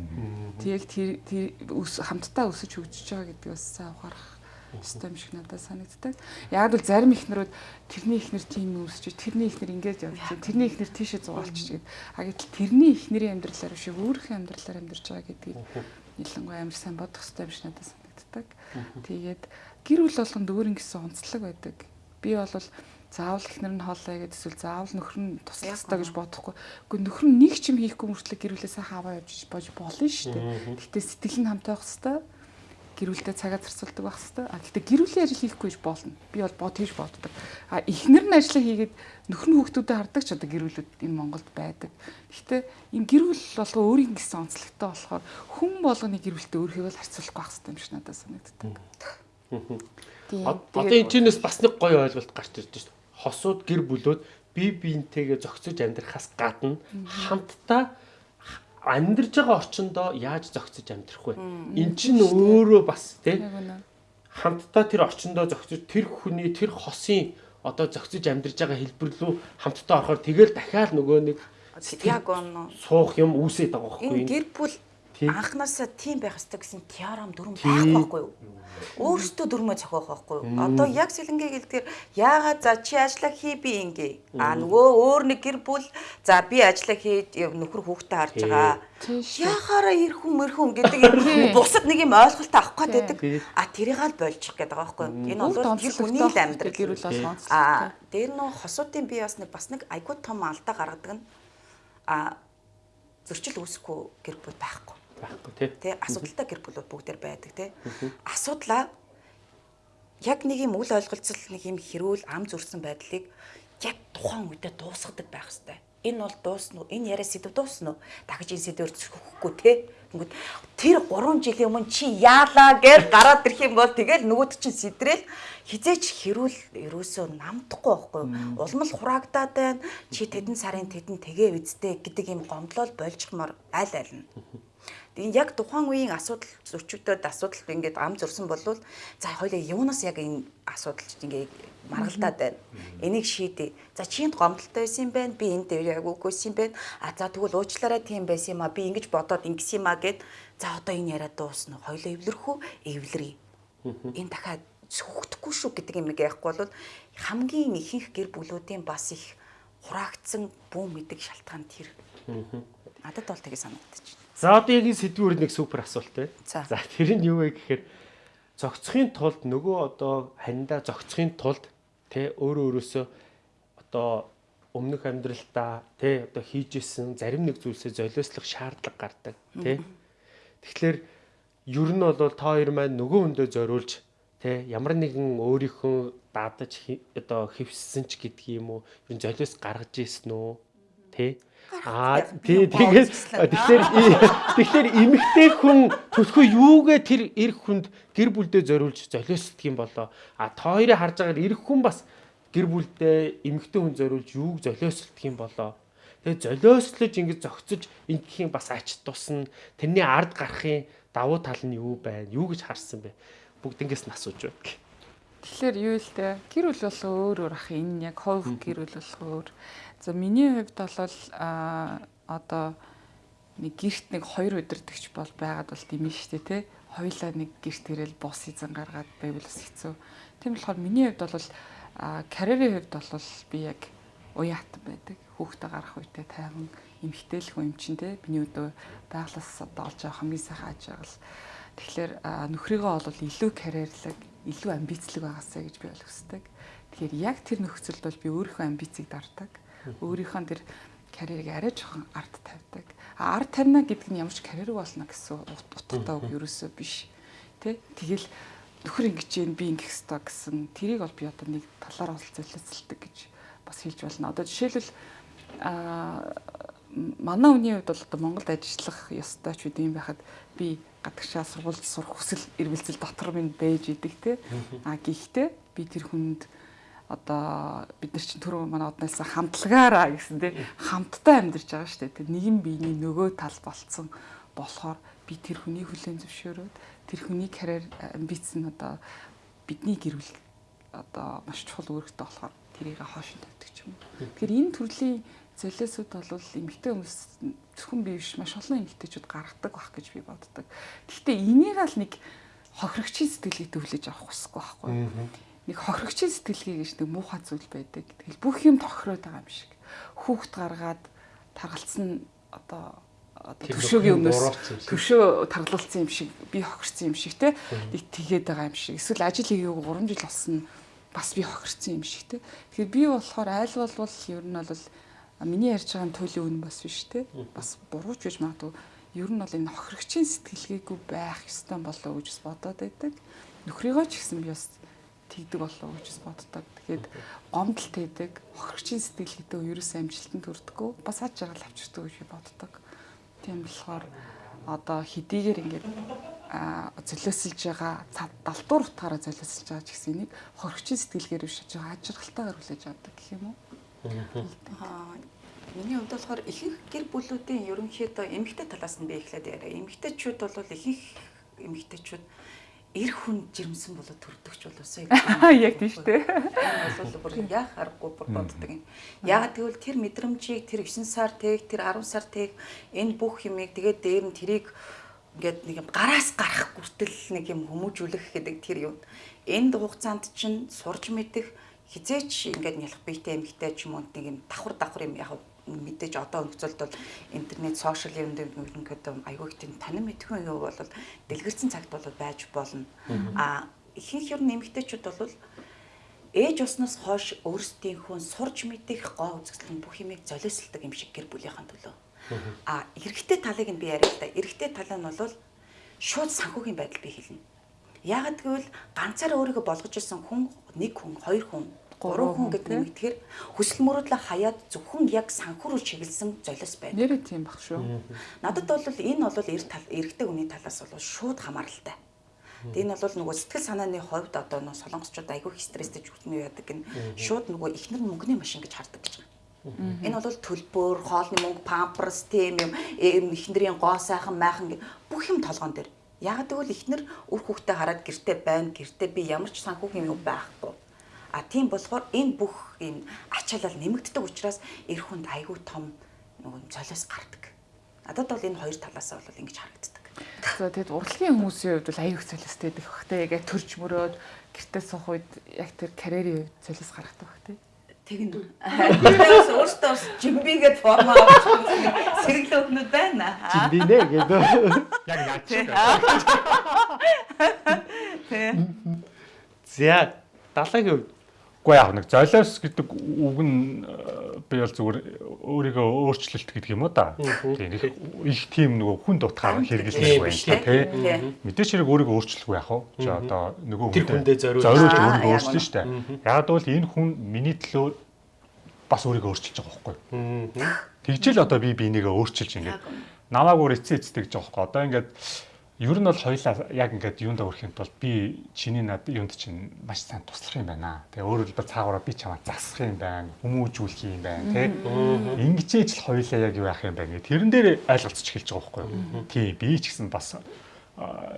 Тэг тэр хамтдаа өсөж хөгжиж байгаа гэдэг бас сайн ухаарах систем шиг надад санагддаг. Яг л зарим ихнэрүүд тэрний ихнэр тийм үсч, тэрний ихнэр ингэж явж байна. Тэрний ихнэр тийшээ зугаалч гэдэг. А гэтэл тэрний ихнэрийн амьдралаар биш өөрийнхөө амьдралаар амьдарч байгаа гэдгийг ялангуяа амар сайн бодох хэрэгтэй юм шиг надад санагддаг. Тэгээд гэр бүл болгонд өөр ингэсэн онцлог байдаг. Би бол заавал ихнэр нь хоолой гэдэг эсвэл заавал нөхөр нь туслах хэрэгтэй гэж бодохгүй. Гэхдээ нөхөр нь нэг ч юм хийхгүй мөртлөө гэр бүлээсээ хаваа явж бож болно шүү дээ. Гэхдээ сэтгэл нь хамтаа байх хэрэгтэй гэр бүлдээ цагаа зарцуулдаг байх хэвээр. А гэхдээ гэр бүлийн ажил хийхгүй ч болно. Би бол бод хийж боддог. А эхнэр нь ажиллаа хийгээд нөхөр нь хүүхдүүдэд хардаг ч одоо гэр бүлүүд энэ Монголд байдаг. Гэхдээ энэ гэр бүл болго өөрийн гэсэн онцлогтой болохоор хүн болгоны гэр бүлтэй өөрийгөө л харьцуулах байх хэвээр юм шиг надад санагддаг. Одоо энэ чинээс бас нэг гоё ойлголт гарч ирж байна. Хосууд гэр бүлүүд бие биентэйгээ зохицож амьдрахаас гадна хамтдаа амьдарж байгаа орчиндоо яаж зохицож амьдрах вэ? Эн чинь өөрөө бас тий хамтдаа тэр орчиндоо зохицож тэр хүний тэр хосын одоо зохицож амьдарж байгаа хэлбэр рүү хамтдаа орохоор тэгэл дахиад нөгөө нэг Яг он суух юм үүсээд байгаа байхгүй гэр бүл. Анханасаа тийм байх ёстой гэсэн теорем дүрм байхгүй байхгүй юу? Өөрөөсөө дүрмөө зохиох байхгүй юу? Одоо яг сэлэнгээ гэлдгээр яагаад за чи ажиллаа хий би ингээ. А нөгөө өөр нэг гэр бүл за би ажиллаа хийж нөхөр хүүхдээ харж байгаа. Яхаараа ирэх мэрхэн гэдэг юм бусад нэг юм ойлголт авах гээд байдаг. А тэрийг л больчих гээд байгаа байхгүй юу? Энэ бол тэр хүний л амьдрал. гэр бүл бол онцлог. А дээр нөө хосуудын би бас нэг бас нэг айгуу том алдаа гаргадаг нь а зөрчил үүсэхгүй гэр бүл байхгүй. Байхгүй тий. Тэ асуудалтай гэр бүлүүд бүгдээр байдаг тэ. Асуудлаа яг нэг юм үл ойлголцол нэг юм хэрүүл ам зүрсэн байдлыг яг тухайн үедээ дуусгадаг байх хэвээр. Энэ бол дуусна уу? Энэ яриа сэдв дуусна уу? Дахиж энэ сэдвээр зөвхөхгүй те. Тэнгүүд тэр 3 жилийн өмнө чи яалаа гэж гараад ирэх юм бол тэгэл нөгөөд чинь сэдрэл хизээч хэрүүл ерөөсөө намдахгүй байхгүй? Улмал хураагдаад байна. Чи тэдэн сарын тэдэн тэгээ үздэй гэдэг юм гомдлол больжхмаар аль аль нь. Тэгээд яг тухайн үеийн асуудал зөрчигдөд асуудал ингээд ам зурсан болвол за хоёлаа юунаас яг энэ асуудал ингээд маргалдаад байна. Энийг шийдээ. За чи энд гомдолтой байсан юм байна. Би энд дээр яг үгүйсэн юм байна. А за тэгвэл уучлаарай тийм байсан юм а. Би ингэж бодоод ингэсэн юм а гэд за одоо энэ яриа дуусна. Хоёлаа эвлэрхүү эвлэрээ. Энэ дахиад сүхдэхгүй шүү гэдэг юм яахгүй бол хамгийн ихэнх гэр бүлүүдийн бас их хураагдсан бүү мэдэг шалтгаан тэр. Надад бол тэгээ санагдчих. За одоо яг энэ сэдвүүр нэг супер асуулт байна. За. Тэр нь юу вэ гэхээр зогцохын тулд нөгөө одоо хандаа зогцохын тулд тэ өөрөө өөрөөсөө одоо өмнөх амьдралдаа тэ одоо хийжсэн зарим нэг зүйлсээ золиослох шаардлага гардаг тэ. Тэгэхээр ер нь бол та хоёр маань нөгөө хүндээ зориулж тэ ямар нэгэн өөрийнхөө дадаж хи- одоо хөвссөн ч уу ер нь золиос гаргаж ийсэн үү тэ Аа тий тэгээд тэгэхээр тэгэхээр эмэгтэй хүн төлхөө юугээ тэр эрх хүнд гэр бүлдээ зориулж золиосдг юм болоо. А та хоёрыг харж байгаагаар эрх хүн бас гэр бүлдээ эмэгтэй хүн зориулж юуг золиосдг юм болоо. Тэгээд золиослож ингэж зөгцөж ингэхийн бас ач тусна. Тэрний ард гарахын давуу тал нь юу байна? Юу гэж харсан бэ? Бүгднгээс нь асууж байна. Тэгэхээр юу л дээ гэр бүл бол өөр өөр ах энэ яг хов гэр бүл бол өөр. За миний хувьд бол а одоо нэг гэрт нэг хоёр өдөртөгч бол байгаад бол димэн штэ те. Хоёлаа нэг гэрт ирэл бус эзэн гаргаад байвал бас хэцүү. Тийм болохоор миний хувьд бол а карьерийн хувьд бол би яг уяатан байдаг. Хүүхдээ гарах үедээ тайван эмхтэй л хүн юм чинь те. Миний өдөө байглаас одоо олж авах хамгийн сайхан аж аргал. Тэгэхээр нөхрийгөө бол илүү карьерлаг, илүү амбицлог байгаасаа гэж би хүсдэг. Тэгэхээр яг тэр нөхцөлд бол би өөрийнхөө амбицийг дарддаг. Өөрийнхөө тэр карьерийг арай жоохон ард тавьдаг. А ард тавина гэдэг нь ямар ч карьер болно гэсэн ут- утгатай үг ерөөсөө биш. Тэ? Тэгэл нөхөр ингэж जैन би ингэх ёстой гэсэн тэрийг бол би одоо нэг талаар олцолцолдог гэж бас хэлж байна. Одоо жишээлбэл а манай хүний хувьд бол одоо Монголд ажиллах ёстой ч үгүй юм байхад би гадагшаа сургуульд сурах хүсэл эрмэлзэл дотор минь байж идэг те. А гэхдээ би тэр хүнд одоо бид нар чинь түрүү манай однайлсан хамтлагаараа гэсэн те хамтдаа амьдарч байгаа шүү дээ. Тэр нэгэн биений нөгөө тал болцсон болохоор би тэр хүний хүлэн зөвшөөрөөд тэр хүний карьер амбиц нь одоо бидний гэр бүл одоо маш чухал үүрэгтэй болохоор тэрийг хоош тавьдаг юм. Тэгэхээр энэ төрлийн золиосууд бол эмэгтэй хүмүүс зөвхөн би биш маш олон эмэгтэйчүүд гаргадаг байх гэж би боддог. Гэхдээ энийг л нэг хохирогчийн сэтгэлийг төвлөж авах хүсэхгүй байхгүй. Нэг хохирогчийн сэтгэлгээ гэж нэг муухай зүйл байдаг. Тэгэл бүх юм тохироод байгаа юм шиг. Хүүхд гаргаад таргалцсан одоо одоо нөхрийн өмнөөс төвшөө таргалцсан юм шиг би хохирцсан юм шиг те нэг тэгээд байгаа юм шиг. Эсвэл ажил хийгээгүй 3 жил болсон бас би хохирцсан юм шиг те. Тэгэхээр би болохоор айл болвол ер нь бол миний ярьж байгаа төлөв үн бас биш те. Бас бурууч гэж магадгүй. Ер нь бол энэ хохирогчийн сэтгэлгээгүй байх ёстой болоо гэж бодоод байдаг. Нөхрийгөө ч гэсэн би бас тэгдэг болоо гэж боддог. Тэгээд гомдолт байдаг хохирогчийн сэтгэлгээтэй ерөөсөө амжилтанд хүрдэггүй бас аж аргал авчирдаг гэж боддог. Тийм болохоор одоо хэдийгээр ингээд золиослж байгаа цад далдуур утгаараа золиослж байгаа ч гэсэн энийг хоригчийн сэтгэлгээр биш аж байгаа ажиргалтайгаар хүлээж авдаг гэх юм уу? Аа, Миний хувьд болохоор ихэнх гэр бүлүүдийн ерөнхийдөө эмэгтэй талаас нь би эхлээд яриа. Эмэгтэйчүүд бол ихэнх эмэгтэйчүүд эр хүн жирэмсэн болоод төрдөгч болоосоо Яг тийм шүү дээ. бол бүр яах аргагүй бүр боддог юм. Яг тэгвэл тэр мэдрэмжийг тэр 9 сар тэг тэр 10 сар тэг энэ бүх юмыг тэгээд дээр нь тэрийг ингээд нэг юм гараас гарах хүртэл нэг юм хүмүүжүүлэх гэдэг тэр юм. Энд хугацаанд чинь сурж мэдэх хизээч ингээд нялх биетэй эмгтэй ч юм уу нэг юм давхар давхар юм яг мэдээж одоо нөхцөлд бол интернет, сошиал юм дээр ингээд аюул их танин мэдхэн юу бол дэлгэрсэн цагт бол байж болно. А ихэнх ер нь нэмэгтэйчүүд бол ээж усноос хойш өөрсдийнхөө сурж мэдэх гоо үзэсгэлэн бүх юмыг золиослдог юм шиг гэр бүлийнхэн төлөө. А эрэгтэй талыг нь би яриа л да. Эрэгтэй тал нь бол шууд санхүүгийн байдал би хэлнэ. Яагад гэвэл ганцаараа өөрийгөө болгож ирсэн хүн нэг хүн, хоёр хүн гурван хүн гэдэг юм тэгэхээр хүсэл мөрөөдлөө хаяад зөвхөн яг санхүүрүү чиглэсэн золиос байна. Нэрээ тийм баг шүү. Надад бол энэ бол эр тал эрэгтэй хүний талаас бол шууд хамааралтай. Тэгээ энэ бол нөгөө сэтгэл санааны хувьд одоо нөө солонгосчууд айгүй стресстэй жүжигнүү яадаг гэн шууд нөгөө ихнэр нь мөнгөний машин гэж хардаг гэж байна. Энэ бол төлбөр, хоолны мөнгө, памперс, тийм юм, ихнэрийн гоо сайхан майхан бүх юм толгоон дээр. Яг тэгвэл ихнэр үр хүүхдээ хараад гэрте байна, гэрте би ямар ч санхүүгийн юм байхгүй А тийм болохоор энэ бүх энэ ачаалал нэмэгддэг учраас эр хүнд айгүй том нөгөө цолиос гардаг. Надад бол энэ хоёр талаас бол ингэж харагддаг. За тэгэд урлагийн хүмүүсийн хувьд бол аюух цолиостэй идэх бах те яг төрж мөрөөд гэртээ суух үед яг тэр карьерийн хувьд цолиос гаргадаг бах те. Тэгнэ. Тэрээс <laughs> өөртөө бас жимбигээд форма авах сэргэлэн өгнөд байна. Жимбинэ гэдэг. <laughs> Яг наач. <laughs> Тэ. За далайгийн хувьд Үгүй яг нэг золиос гэдэг үг нь э, би бол зүгээр өөрийгөө өөрчлөлт гэдэг юм уу да. Тийм их тийм нөгөө хүн дутгаар хэрэглэх байх тийм тий. Мэдээч хэрэг өөрийгөө өөрчлөхгүй яах вэ? Чи одоо нөгөө хүндээ зориулж өөрийгөө өөрчлөн штэ. Яг бол энэ хүн миний төлөө бас өөрийгөө өөрчилж байгаа байхгүй юу? Тэгжэл одоо би бинийгээ өөрчилж ингээд намаагүй эцээ эцдэг байхгүй. Одоо ингээд Ер нь бол хоёлаа яг ингээд юунд өрөх юм бол би чиний над юунд чинь маш сайн туслах юм байна. Тэгээ өөрөөр хэлбэл цаагаараа би чамаа засах юм байна, хүмүүжүүлэх юм байна, тий. Ингэжээж л хоёлаа яг юу яах юм байна. Тэрэн дээр ойлголцож эхэлж байгаа байхгүй юу? Тий, би ч гэсэн бас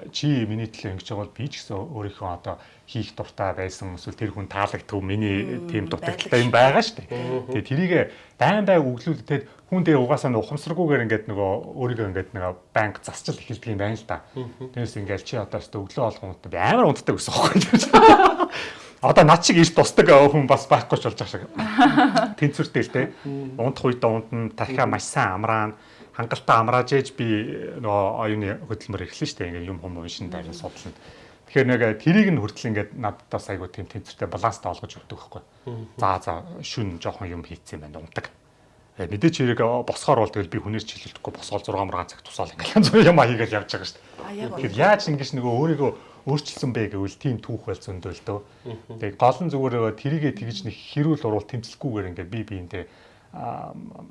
чи миний төлөө ингэж байгаа бол би ч гэсэн өөрийнхөө одоо хийх дуртай байсан эсвэл тэр хүн таалагддаг миний тийм дутагдaltaй юм байгаа шүү дээ. Тэгээ тэрийг байн бай өглүүл тэгээд хүн дээр угаасаа ухамсаргүйгээр ингээд нөгөө өөрийгөө ингээд нөгөө банк засчил эхэлдэг юм байна л да. Тэгээс ингээд чи одоо ч өглөө болгоомод би амар унтдаг гэсэн юм байна. Одоо над шиг иш тусдаг хүн бас байхгүй ч болж байгаа шиг. Тэнцвэртэй л те. Унтах үед унтна, дахиад маш сайн амраана хангалттай амрааж ээж би нөгөө оюуны хөдөлмөр эхлэн штэ ингээ юм хүм уншин дайран судална. Тэгэхээр нэг тэрийг нь хүртэл ингээд надаас айгуу тийм тэнцвэртэй баланстай олгож өгдөг байхгүй. За за шүн жоохон юм хийцсэн байна унтаг. Э, мэдээч хэрэг босхоор бол тэгэл би хүнээс чиглэлдэхгүй босоол 6 мургаан цаг тусаал ингээл юм хийгээл явж байгаа штэ. Тэгэхээр яаж ингэж нөгөө өөрийгөө өөрчилсөн бэ гэвэл тийм түүх байл зөндөө л дөө. Тэгээ гол нь зүгээр тэрийгэ тэгж нэг хэрүүл уруул тэмцэлгүйгээр ингээд би биентэй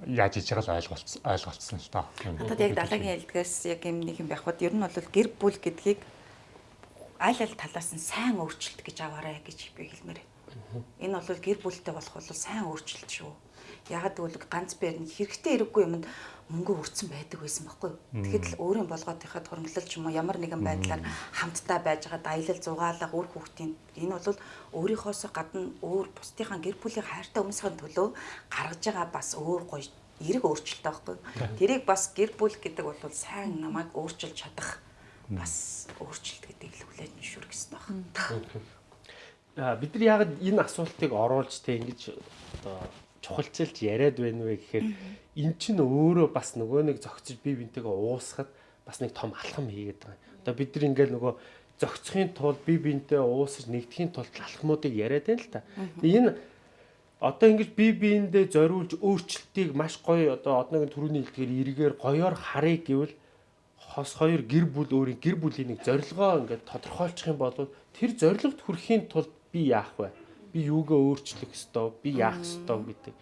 яаж хийж байгаа л ойлголцсон ойлголцсон л доо. Надад яг далайгийн хэлдгээс яг юм нэг юм байх бод ер нь бол гэр бүл гэдгийг аль аль талаас нь сайн өөрчлөлт гэж аваарай гэж би хэлмээр байна. Энэ бол гэр бүлтэй болох бол сайн өөрчлөлт шүү. Ягаад гэвэл ганц бээр нь хэрэгтэй хэрэггүй юмд мөнгө өрцөн байдаг байсан байхгүй юу. Тэгэхэд л өөрийн болгоотынхад хөрөнгөлөл ч юм уу ямар нэгэн байдлаар хамтдаа байж байгаа аялал зугаалга үр хүүхдийн энэ бол өөрийнхоос гадна өөр бусдынхаа гэр бүлийн хайртай хүмүүсийн төлөө гаргаж байгаа бас өөр гоё эрг өөрчлөлт байхгүй. Тэрийг бас гэр бүл гэдэг бол сайн намайг өөрчилж чадах бас өөрчлөлт гэдэг л хүлээж зөвшөөрөх гэсэн байна. Аа бид нар яг энэ асуултыг оруулж тэ ингэж одоо чухалчилж яриад байна вэ гэхээр эн чинь өөрөө бас нөгөө нэг зөгцөж бие бинтэйгээ уусахад бас нэг том алхам хийгээд байгаа. Одоо бид нар ингээл нөгөө зөгцөхийн тулд бие бинтэй уусаж нэгдэхийн тулд алхмуудыг яриад байна л та. Энэ одоо ингэж бие биендээ зориулж өөрчлөлтийг маш гоё одоо одногийн төрөний хэлдгээр эргээр гоёор харъя гэвэл хос хоёр гэр бүл өөрийн гэр бүлийн нэг зорилгоо ингээд тодорхойлчих юм бол тэр зорилгод хүрэхийн тулд би яах вэ? би юугаа өөрчлөх ёстой, би яах ёстой гэдэг.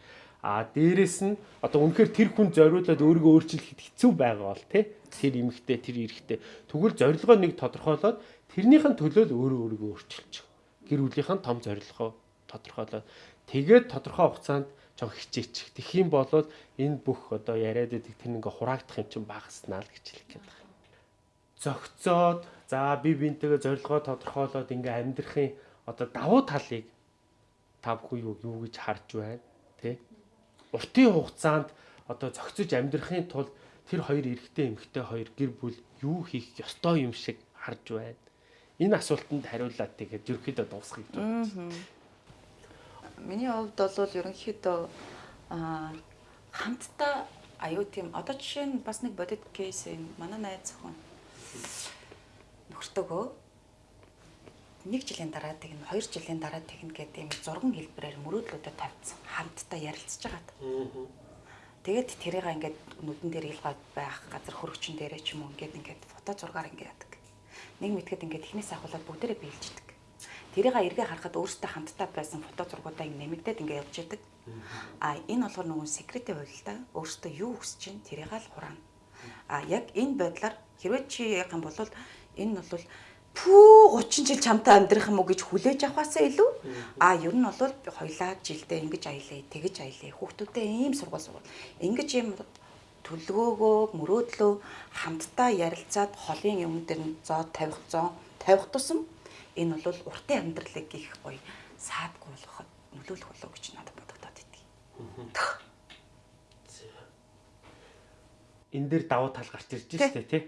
А дээрэс нь одоо үнэхээр тэр хүн зориулаад өөрийгөө өөрчлөхөд хэцүү байгаа бол тий тэр эмэгтэй тэр эрэгтэй тэгвэл зорилгоо нэг тодорхойлоод тэрнийхэн төлөө л өөрөө өөрийгөө өөрчилчих. Гэр бүлийнхэн том зорилгоо тодорхойлоод тэгээд тодорхой хугацаанд жоо хичээчих. Тэгэх юм бол энэ бүх одоо яриад байдаг тэр ингээ хураагдах юм чинь багаснаа л гэж хэлэх гээд байна. Зөгцөөд За би бинтэйгээ зорилгоо тодорхойлоод ингээ амьдрахын одоо давуу талыг та бүхэн юу юу гэж харж байна тий? Уртын хугацаанд одоо зохицож амьдрахын тулд тэр хоёр эрэгтэй эмэгтэй хоёр гэр бүл юу хийх ёстой юм шиг харж байна. Энэ асуултанд хариулаад тэгээд ерөөхдөө дуусгах гэж байна. Миний хувьд бол ерөнхийдөө аа хамтдаа аюу тийм одоо жишээ нь бас нэг бодит кейс энэ манай найз зөвхөн нөхөртөөгөө нэг жилийн дараа тэгнэ, хоёр жилийн дараа тэгнэ гэдэг юм зурган хэлбэрээр мөрөөдлүүдэд тавьсан. Хамтдаа ярилцж байгаад. Тэгээд тэрийг ингээд нүдэн дээр илгаад байх газар хөрөгчин дээрээ ч юм уу ингээд ингээд фото зургаар ингээд яадаг. Нэг мэтгэд ингээд ихнээс ахуулаад бүгдээрээ биелждэг. Тэрийг эргээ харахад өөртөө хамтдаа байсан фото зургуудаа ингээд нэмэгдээд ингээд явж идэг. А энэ болохоор нөгөө секреттэй хувилтаа өөртөө юу хүсэж чинь тэрийг л хураана. А яг энэ байдлаар хэрвээ чи яг юм бол энэ нь бол пүү 30 жил чамтай амьдрах юм уу гэж хүлээж авахаасаа илүү. А ер нь бол хоёлаа жилдээ ингэж аялаа тэгэж аялаа хүүхдүүдээ ийм сургууль сургууль. Ингэж ийм төлөвөөгөө мөрөөдлөө хамтдаа ярилцаад холын юм дээр нь зоо тавих зоо тавих тусам энэ бол уртын амьдралыг их гоё саадгүй болгоход нөлөөлөх болов гэж надад бодогдоод идэв. Энэ дээр давуу тал гарч ирж штэ тий.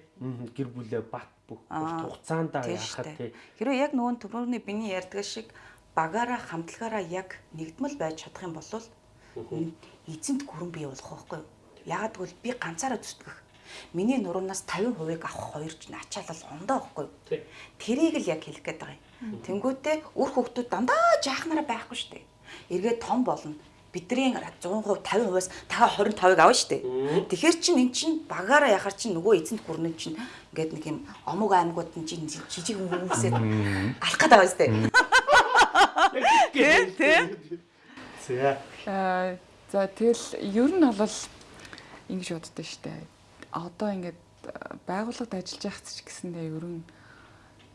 Гэр бүлээ бат бүх хугацаанд яахад тий. Хэрвээ яг нөгөө төрөний биний ярьдаг шиг багаараа хамтлагаараа яг нэгдмэл байж чадах юм бол эзэнт гүрэн бий болох байхгүй юу? Яагад гэвэл би ганцаараа зүтгэх. Миний нуруунаас 50%-ыг авах хоёр ч ачаалал ондоо байхгүй юу? Тэрийг л яг хэлэх гээд байгаа юм. Тэнгүүтээ үр хөвгтүүд дандаа жаахнараа байхгүй шүү дээ. Эргээд том болно бидний 100% 50%-аас та 25-ыг авна шүү дээ. Тэгэхээр чин эн чин багаараа яхаар чин нөгөө эзэнт гүрнэн чин ингээд нэг юм омог аймагуд нь чин жижиг хүмүүсээ алах гэдэг байгаа шүү дээ. Тэ тэ. За. Аа за тэгэл ер нь бол ингэж боддоо штэ. Одоо ингээд байгууллагад ажиллаж байхад ч гэсэндээ ер нь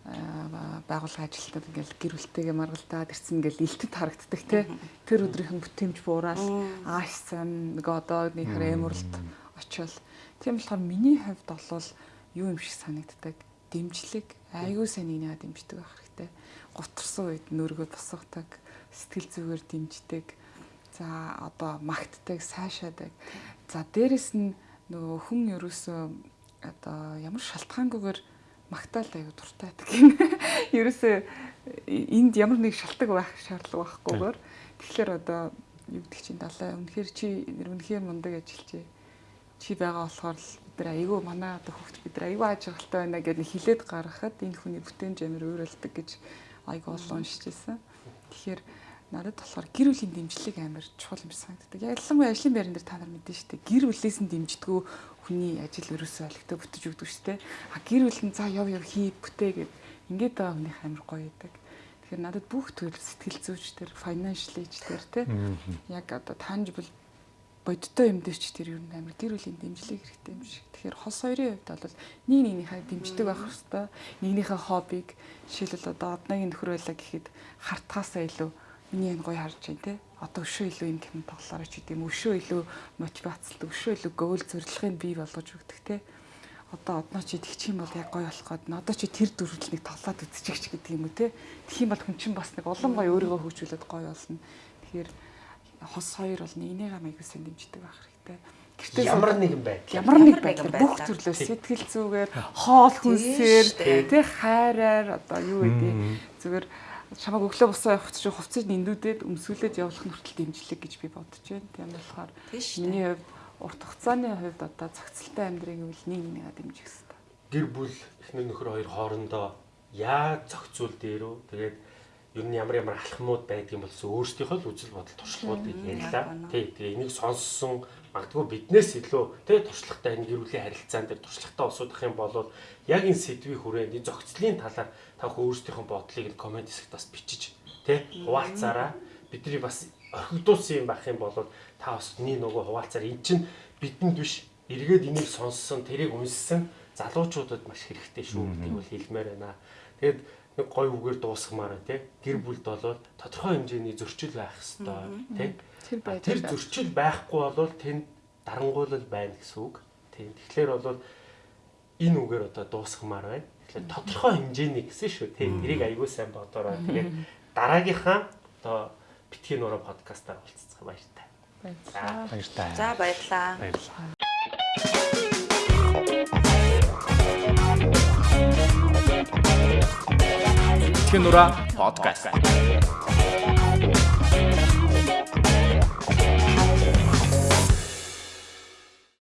байгууллага ажилтнууд ингээл гэр бүлтэйгээ маргалдаад ирсэн ингээл илтэд харагддаг те. Тэр өдрийнхэн бүтэмж буураад аашсан нэг одоо нэг хэмэрлэлт очивол. Тийм болохоор миний хувьд бол юу юм шиг санагддаг? Дэмжлэг. Айгүй сайн нэг дэмждэг байх хэрэгтэй. Гутарсан үед нөргөө босгодог сэтгэл зүгээр дэмждэг. За одоо магтдаг сайшаадаг. За дээрэс нь нөгөө хүн ерөөсөө одоо ямар шалтгаангүйгээр магтаал аягүй дуртай байдаг юм. <laughs> Ерөөсөө энд ямар нэг шалтгаан байх шаардлага байхгүйгээр тэгэхээр одоо юу гэдэг чинь далаа үнэхээр чи үнэхээр мундаг ажилчээ. Чи байгаа болохоор л бид нар айгүй манай одоо хүүхд бид нар айгүй ажиглалтай байна гэдэг хилээд гаргахад энэ хүний бүтээн жамир өөрөлдөг гэж айгүй олон уншижсэн. Тэгэхээр надад болохоор гэр бүлийн дэмжлэг амар чухал юм санагддаг. Ялангуяа ажлын байран дээр та нар мэдэн штэ гэр бүлээс нь дэмждэггүй хүний ажил ерөөсөө олигтой бүтэж өгдөг штэ. А гэр бүл нь за яв яв хий бүтээ гэд ингээд байгаа хүний амар гоё байдаг. Тэгэхээр надад бүх төрөл сэтгэл зүйч төр financial age төр те яг одоо tangible бодиттой юм дээр ч тэр нь амар гэр бүлийн дэмжлэг хэрэгтэй юм шиг. Тэгэхээр хос хоёрын хувьд бол нэг нэгнийхээ дэмждэг байх хэвээр нэгнийхээ хоббиг жишээлбэл одоо одногийн нөхөр байлаа гэхэд хартахаасаа илүү миний энэ гоё харж байна те. Одоо өшөө илүү юм гэмт тоглоорой ч гэдэм өшөө илүү мотивацлт өшөө илүү гоол зорилгыг бий болгож өгдөг те. Одоо одноо чи тэгчих юм бол яг гоё болох гээд одоо чи тэр дүрлэлийг тоглоод үзчих ч гэдэг юм уу те. Тэгэх юм бол хүн чинь бас нэг улам гоё өөрийгөө хөгжүүлээд гоё болно. Тэгэхээр хос хоёр бол нэгнийгээ маяг сэн дэмждэг байх хэрэгтэй. Гэртээ ямар нэгэн байдал ямар нэг байдал бүх төрлөөс сэтгэл зүгээр хоол хүнсээр тий хайраар одоо юу гэдэг зүгээр чамаг өглөө босоо явах чинь хувцас нэндүүдэд өмсгөлээд явуулах нь хүртэл дэмжлэг гэж би бодож байна. Тийм болохоор миний хувьд урт хугацааны хувьд одоо цогцолтой амьдрыг үл нэг нэгээ дэмжих хэрэгтэй. Гэр бүл эхнэр нөхөр хоёр хоорондоо яаж зохицуул дээрөө тэгээд ер нь ямар ямар алхмууд байдгийг болс өөрсдийнхөө л үзэл бодол туршлагуудыг ярьлаа. Тий, тэгээ энийг сонссон магадгүй биднээс илүү тий туршлагатай энэ гэр бүлийн харилцаан дээр туршлагатай усуудах юм бол яг энэ сэдвийн хүрээнд энэ зохицлын талаар та өөрсдийнхөө бодлыг нь комент хэсэгт бас бичиж тий хуваалцаараа бидний бас орхигдуулсан юм байх юм бол та бас нэг нөгөө хуваалцаар. Эн чинь бидэнд биш эргээд энийг сонссон тэрийг унссан залуучуудад маш хэрэгтэй шүү. Гэдгийг бол хэлмээр байна. Тэгээд нэг гой үгээр дуусгамаар тий гэр бүлд болоод тодорхой хэмжээний зөрчил байх хэвээр тий тэр зөрчил байхгүй бол тэнд дарангуйлал байна гэсэн үг тий тэгэхээр бол энэ үгээр одоо дуусгамаар байна Тэгэхээр тодорхой хэмжээний гэсэн шүү тий. Тэрийг аягүй сайн бодорой. Тэгээд дараагийнхаа одоо битгий нуруу подкастаар уулзцах баяртай. Баярлалаа. Баяртай. За баярлаа. Баярлалаа. Кинура подкаст.